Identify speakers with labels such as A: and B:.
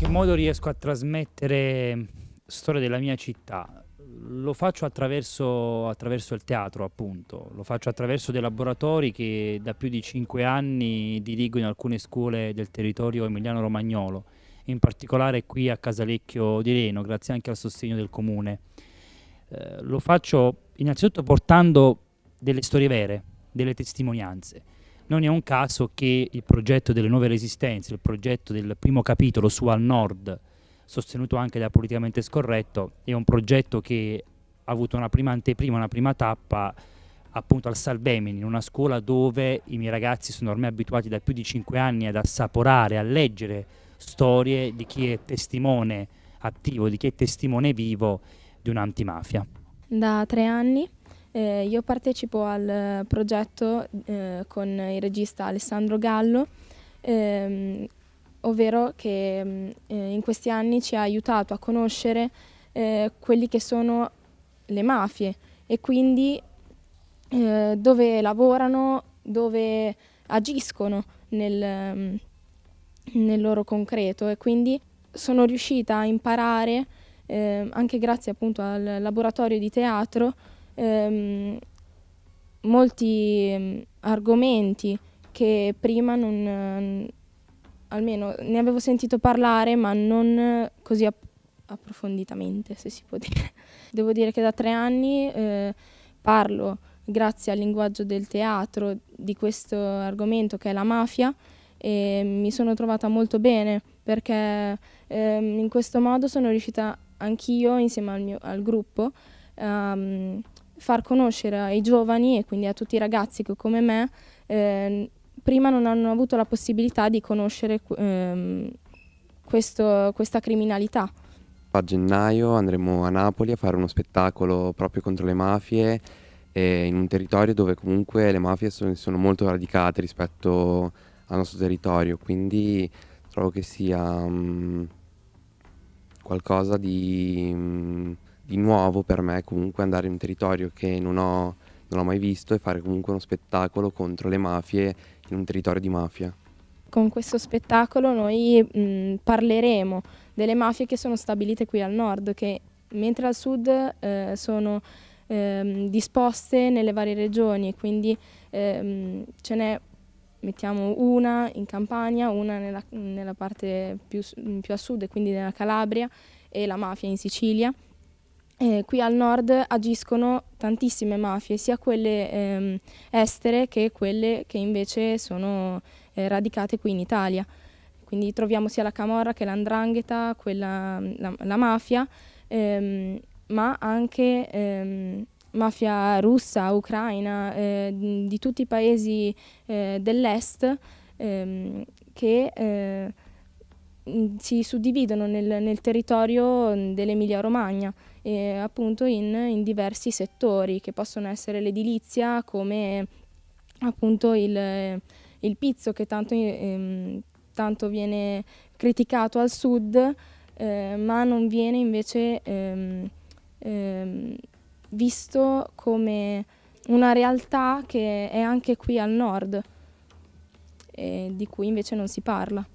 A: che modo riesco a trasmettere storia della mia città? Lo faccio attraverso, attraverso, il teatro, appunto, lo faccio attraverso dei laboratori che da più di cinque anni dirigo in alcune scuole del territorio emiliano-romagnolo, in particolare qui a Casalecchio di Reno, grazie anche al sostegno del comune. Eh, lo faccio innanzitutto portando delle storie vere, delle testimonianze. Non è un caso che il progetto delle nuove resistenze, il progetto del primo capitolo su Al Nord, sostenuto anche da Politicamente Scorretto, è un progetto che ha avuto una prima anteprima, una prima tappa appunto al Salvemini, in una scuola dove i miei ragazzi sono ormai abituati da più di cinque anni ad assaporare, a leggere storie di chi è testimone attivo, di chi è testimone vivo di un'antimafia.
B: Da tre anni eh, io partecipo al progetto eh, con il regista Alessandro Gallo, ehm, ovvero che mm, eh, in questi anni ci ha aiutato a conoscere eh, quelli che sono le mafie e quindi eh, dove lavorano, dove agiscono nel, mm, nel, loro concreto e quindi sono riuscita a imparare eh, anche grazie appunto al laboratorio di teatro ehm, molti ehm, argomenti che prima non, almeno ne avevo sentito parlare ma non così app approfonditamente se si può dire. Devo dire che da tre anni eh, parlo grazie al linguaggio del teatro di questo argomento che è la mafia e mi sono trovata molto bene perché eh, in questo modo sono riuscita anch'io insieme al, mio, al gruppo um, far conoscere ai giovani e quindi a tutti i ragazzi che come me eh, prima non hanno avuto la possibilità di conoscere ehm, questo, questa criminalità.
C: A gennaio andremo a Napoli a fare uno spettacolo proprio contro le mafie in un territorio dove comunque le mafie sono, sono molto radicate rispetto al nostro territorio, quindi trovo che sia um, qualcosa di, um, di, nuovo per me comunque andare in un territorio che non ho, non ho mai visto e fare comunque uno spettacolo contro le mafie in un territorio di mafia.
B: Con questo spettacolo noi mh, parleremo delle mafie che sono stabilite qui al nord, che mentre al sud eh, sono eh, disposte nelle varie regioni e quindi ehm, ce n'è mettiamo una in Campania, una nella, nella parte più, più, a sud, quindi nella Calabria, e la mafia in Sicilia. Eh, qui al nord agiscono tantissime mafie, sia quelle ehm, estere che quelle che invece sono eh, radicate qui in Italia. Quindi troviamo sia la Camorra che l'Andrangheta, la, la, mafia, ehm, ma anche ehm, mafia russa, ucraina, eh, di tutti i paesi eh, dell'est ehm, che eh, si suddividono nel, nel territorio dell'Emilia Romagna eh, appunto in, in, diversi settori che possono essere l'edilizia come appunto il, il pizzo che tanto, ehm, tanto, viene criticato al sud eh, ma non viene invece ehm, ehm, visto come una realtà che è anche qui al nord e di cui invece non si parla.